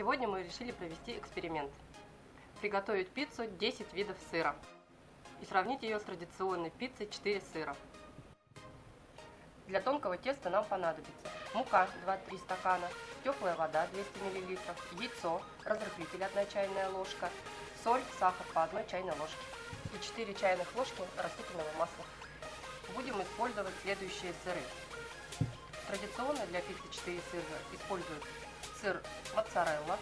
Сегодня мы решили провести эксперимент. Приготовить пиццу 10 видов сыра и сравнить ее с традиционной пиццей 4 сыра. Для тонкого теста нам понадобится мука 2-3 стакана, теплая вода 200 мл, яйцо, разрыхлитель 1 чайная ложка, соль, сахар по 1 чайной ложке и 4 чайных ложки растительного масла. Будем использовать следующие сыры. Традиционно для пиццы 4 сыра используют сыр моцарелла,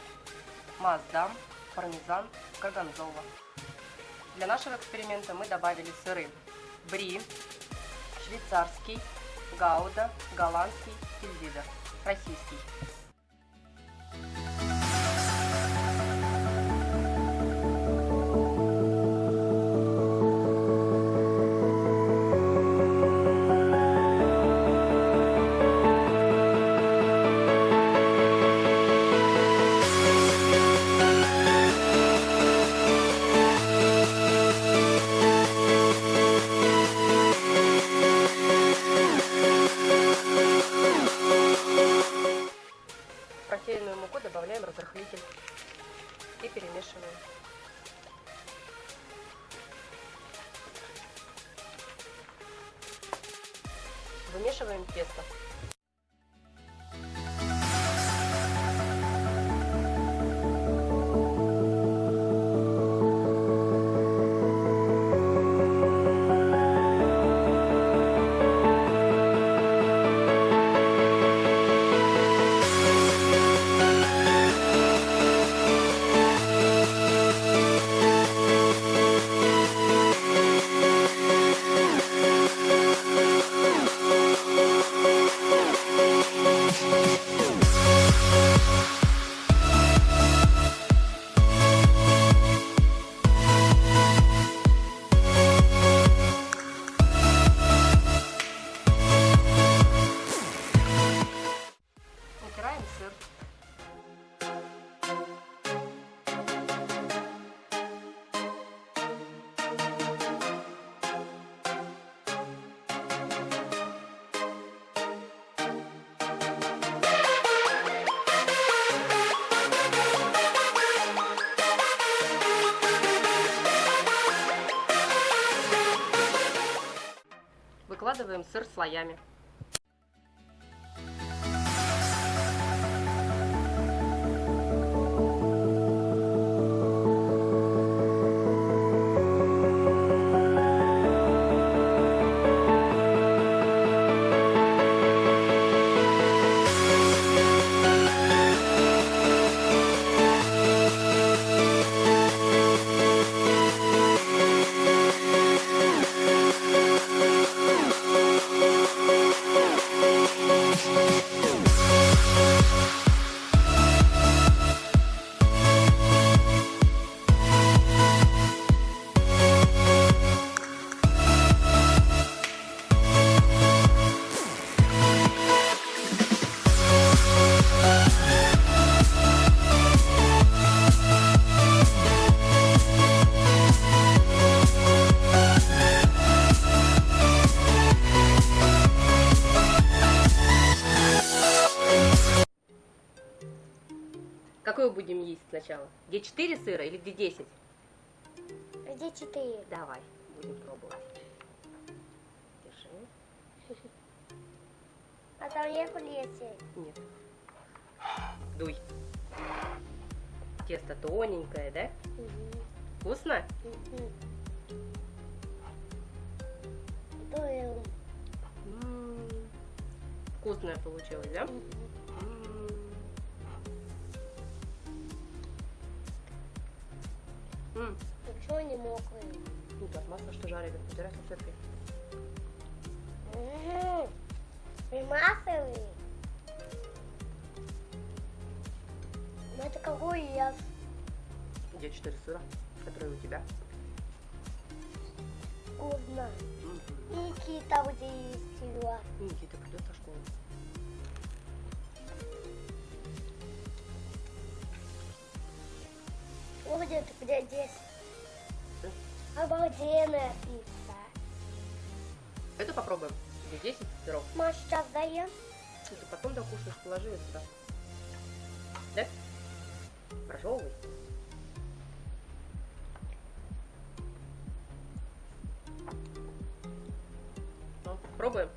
маздам, пармезан, горгонзола. Для нашего эксперимента мы добавили сыры бри, швейцарский, гауда, голландский, тильзидер, российский. В просеянную муку добавляем разрыхлитель и перемешиваем. Вымешиваем тесто. Выкладываем сыр слоями. Какой будем есть сначала? Где 4 сыра или где 10? Где четыре? Давай, будем пробовать. Держи. А там есть лесе. Нет. Дуй. Тесто тоненькое, да? Вкусно? Дуем. М, Вкусное получилось, да? М. М, Ничего не мокрый. Ну, так, масло, что жарили, убирай салфеткой. Примасывай. Ну это какой я? Где 4 сыра, которые у тебя? Вкусно. Никита где есть сила. Никита Да? Обалденная пицца. Это попробуем. Где 10 сыров. Маш, сейчас даем? И ты потом докушаешь, положи ее сюда. Да? Прожевывай. Ну, пробуем.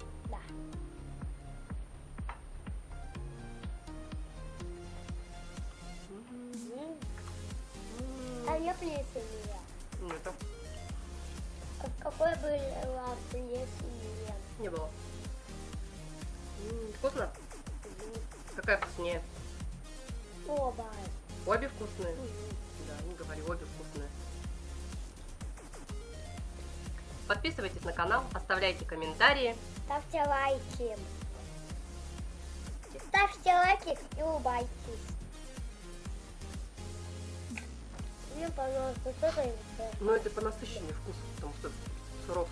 Я плесенье. Ну, это А какой была плесенье? не было. Вкусно? Какая вкуснее? Оба. Обе вкусные? Да, не говори, обе вкусные. Подписывайтесь на канал, оставляйте комментарии. Ставьте лайки. Ставьте лайки и улыбайтесь. Мне, пожалуйста, что-то Но это по насыщению вкуса, потому что сырок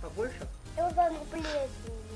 побольше. Я вам плесень.